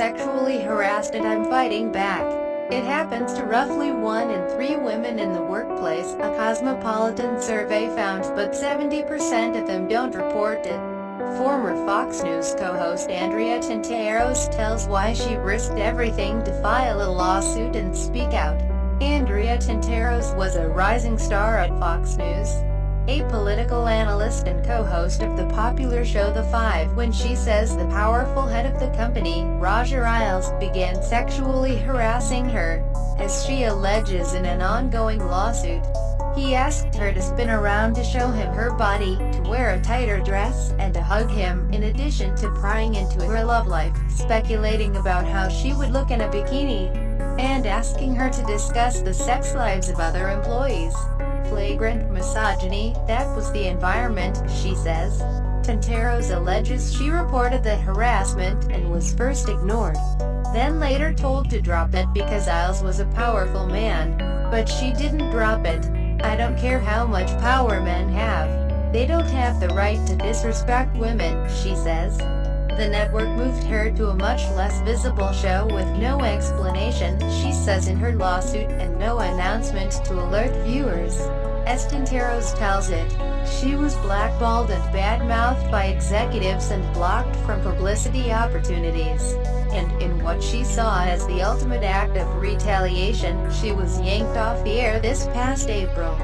sexually harassed and I'm fighting back. It happens to roughly one in three women in the workplace, a Cosmopolitan survey found, but 70% of them don't report it. Former Fox News co-host Andrea Tantaros tells why she risked everything to file a lawsuit and speak out. Andrea Tantaros was a rising star at Fox News, a political analyst and co-host of the popular show The Five when she says the powerful head of the company, Roger Ailes, began sexually harassing her, as she alleges in an ongoing lawsuit. He asked her to spin around to show him her body, to wear a tighter dress, and to hug him, in addition to prying into her love life, speculating about how she would look in a bikini, and asking her to discuss the sex lives of other employees flagrant misogyny, that was the environment, she says. Tantaros alleges she reported the harassment and was first ignored, then later told to drop it because Ailes was a powerful man. But she didn't drop it. I don't care how much power men have. They don't have the right to disrespect women, she says. The network moved her to a much less visible show with no explanation, she says in her lawsuit, and no announcement to alert viewers. As Tantaros tells it, she was blackballed and bad-mouthed by executives and blocked from publicity opportunities. And in what she saw as the ultimate act of retaliation, she was yanked off the air this past April.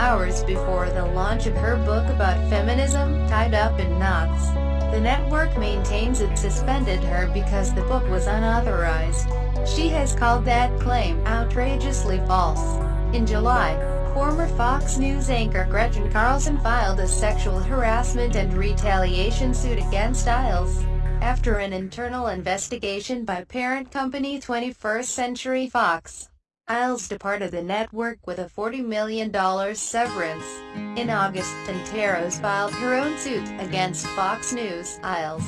Hours before the launch of her book about feminism, Tied Up in Knots. The network maintains it suspended her because the book was unauthorized. She has called that claim outrageously false. In July, former Fox News anchor Gretchen Carlson filed a sexual harassment and retaliation suit against Ailes. After an internal investigation by parent company 21st Century Fox, Ailes departed the network with a $40 million severance. In August, Tantaros filed her own suit against Fox News, Ailes,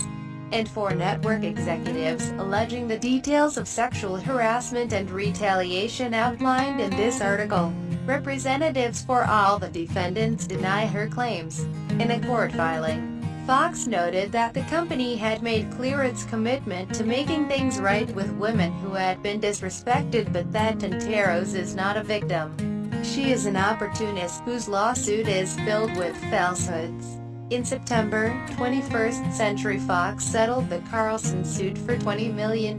and four network executives, alleging the details of sexual harassment and retaliation outlined in this article. Representatives for all the defendants deny her claims. In a court filing, Fox noted that the company had made clear its commitment to making things right with women who had been disrespected but that Tantaros is not a victim. She is an opportunist whose lawsuit is filled with falsehoods. In September, 21st Century Fox settled the Carlson suit for $20 million.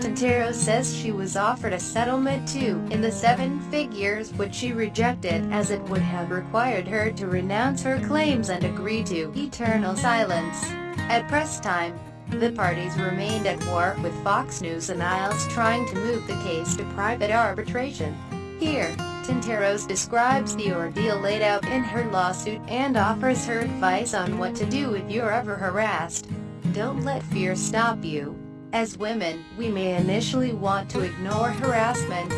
Tantaros says she was offered a settlement too, in the seven figures which she rejected, as it would have required her to renounce her claims and agree to eternal silence. At press time, the parties remained at war, with Fox News and Ailes trying to move the case to private arbitration. Here, Tantaros describes the ordeal laid out in her lawsuit and offers her advice on what to do if you're ever harassed. Don't let fear stop you. As women, we may initially want to ignore harassment.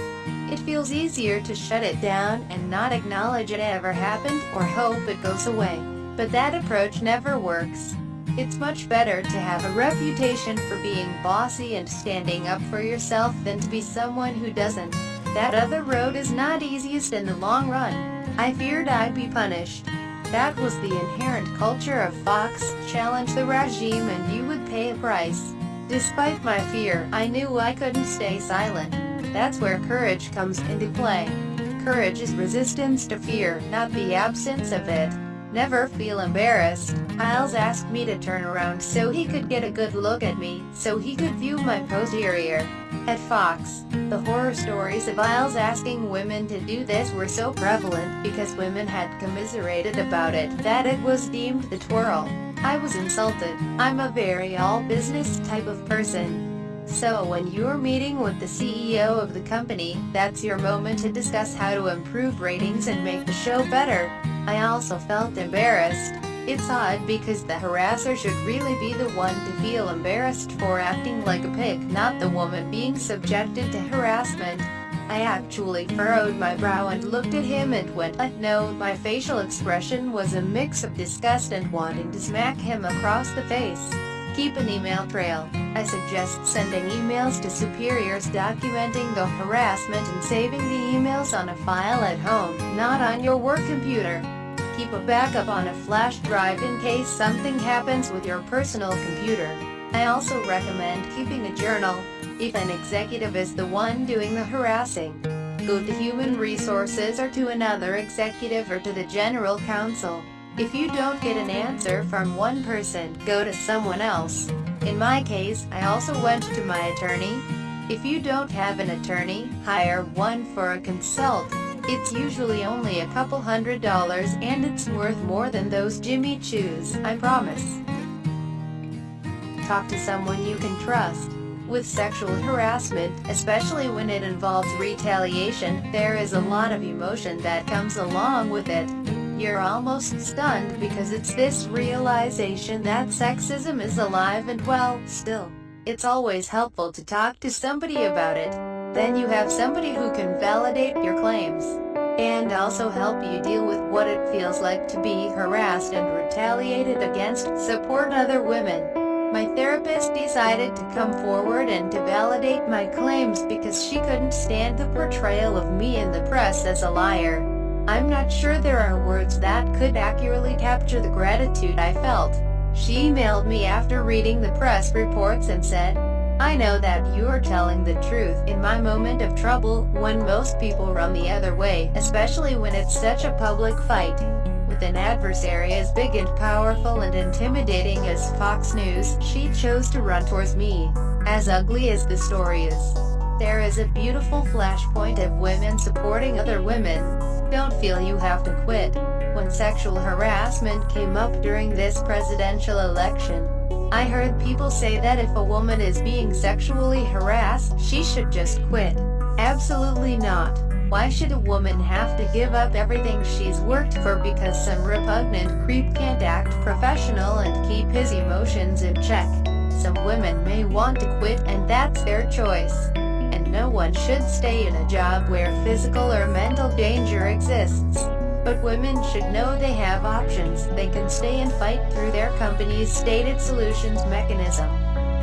It feels easier to shut it down and not acknowledge it ever happened or hope it goes away. But that approach never works. It's much better to have a reputation for being bossy and standing up for yourself than to be someone who doesn't. That other road is not easiest in the long run. I feared I'd be punished. That was the inherent culture of Fox, challenge the regime and you would pay a price. Despite my fear, I knew I couldn't stay silent. That's where courage comes into play. Courage is resistance to fear, not the absence of it. Never feel embarrassed. Ailes asked me to turn around so he could get a good look at me, so he could view my posterior. At Fox, the horror stories of Ailes asking women to do this were so prevalent because women had commiserated about it that it was deemed the twirl. I was insulted. I'm a very all-business type of person. So when you're meeting with the CEO of the company, that's your moment to discuss how to improve ratings and make the show better. I also felt embarrassed. It's odd because the harasser should really be the one to feel embarrassed for acting like a pig, not the woman being subjected to harassment. I actually furrowed my brow and looked at him and went, uh, no, my facial expression was a mix of disgust and wanting to smack him across the face. Keep an email trail. I suggest sending emails to superiors documenting the harassment and saving the emails on a file at home, not on your work computer. Keep a backup on a flash drive in case something happens with your personal computer. I also recommend keeping a journal, if an executive is the one doing the harassing. Go to Human Resources or to another executive or to the General Counsel. If you don't get an answer from one person, go to someone else. In my case, I also went to my attorney. If you don't have an attorney, hire one for a consult. It's usually only a couple hundred dollars and it's worth more than those Jimmy Choos, I promise. Talk to someone you can trust. With sexual harassment, especially when it involves retaliation, there is a lot of emotion that comes along with it. You're almost stunned because it's this realization that sexism is alive and well, still. It's always helpful to talk to somebody about it. Then you have somebody who can validate your claims and also help you deal with what it feels like to be harassed and retaliated against, support other women. My therapist decided to come forward and to validate my claims because she couldn't stand the portrayal of me in the press as a liar. I'm not sure there are words that could accurately capture the gratitude I felt. She emailed me after reading the press reports and said, I know that you are telling the truth in my moment of trouble, when most people run the other way, especially when it's such a public fight. With an adversary as big and powerful and intimidating as Fox News, she chose to run towards me. As ugly as the story is, there is a beautiful flashpoint of women supporting other women. Don't feel you have to quit. When sexual harassment came up during this presidential election, I heard people say that if a woman is being sexually harassed, she should just quit. Absolutely not. Why should a woman have to give up everything she's worked for because some repugnant creep can't act professional and keep his emotions in check? Some women may want to quit and that's their choice. And no one should stay in a job where physical or mental danger exists. But women should know they have options, they can stay and fight through their company's stated solutions mechanism.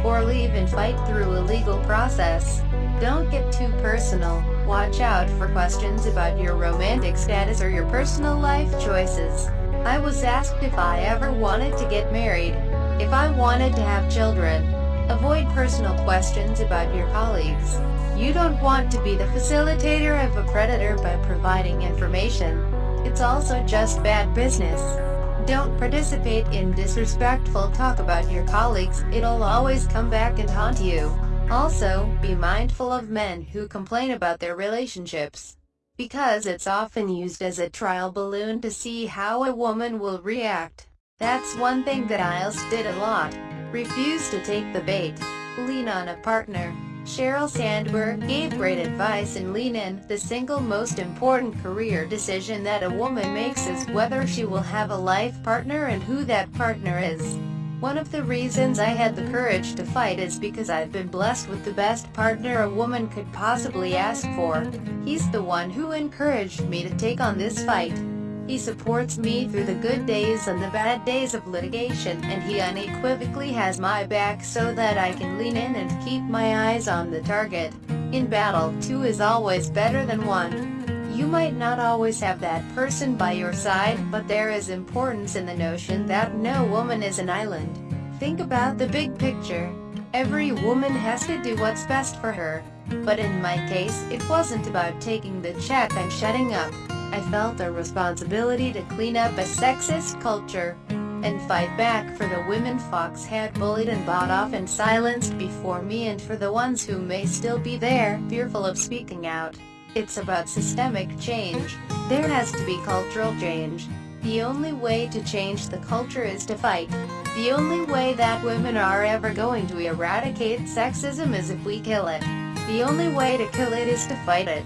Or leave and fight through a legal process. Don't get too personal, watch out for questions about your romantic status or your personal life choices. I was asked if I ever wanted to get married, if I wanted to have children. Avoid personal questions about your colleagues. You don't want to be the facilitator of a predator by providing information. It's also just bad business. Don't participate in disrespectful talk about your colleagues, it'll always come back and haunt you. Also, be mindful of men who complain about their relationships. Because it's often used as a trial balloon to see how a woman will react. That's one thing that Ailes did a lot. Refuse to take the bait. Lean on a partner. Sheryl Sandberg gave great advice in Lean In. The single most important career decision that a woman makes is whether she will have a life partner and who that partner is. One of the reasons I had the courage to fight is because I've been blessed with the best partner a woman could possibly ask for. He's the one who encouraged me to take on this fight. He supports me through the good days and the bad days of litigation, and he unequivocally has my back so that I can lean in and keep my eyes on the target. In battle, two is always better than one. You might not always have that person by your side, but there is importance in the notion that no woman is an island. Think about the big picture. Every woman has to do what's best for her. But in my case, it wasn't about taking the check and shutting up. I felt a responsibility to clean up a sexist culture and fight back for the women Fox had bullied and bought off and silenced before me and for the ones who may still be there, fearful of speaking out. It's about systemic change. There has to be cultural change. The only way to change the culture is to fight. The only way that women are ever going to eradicate sexism is if we kill it. The only way to kill it is to fight it.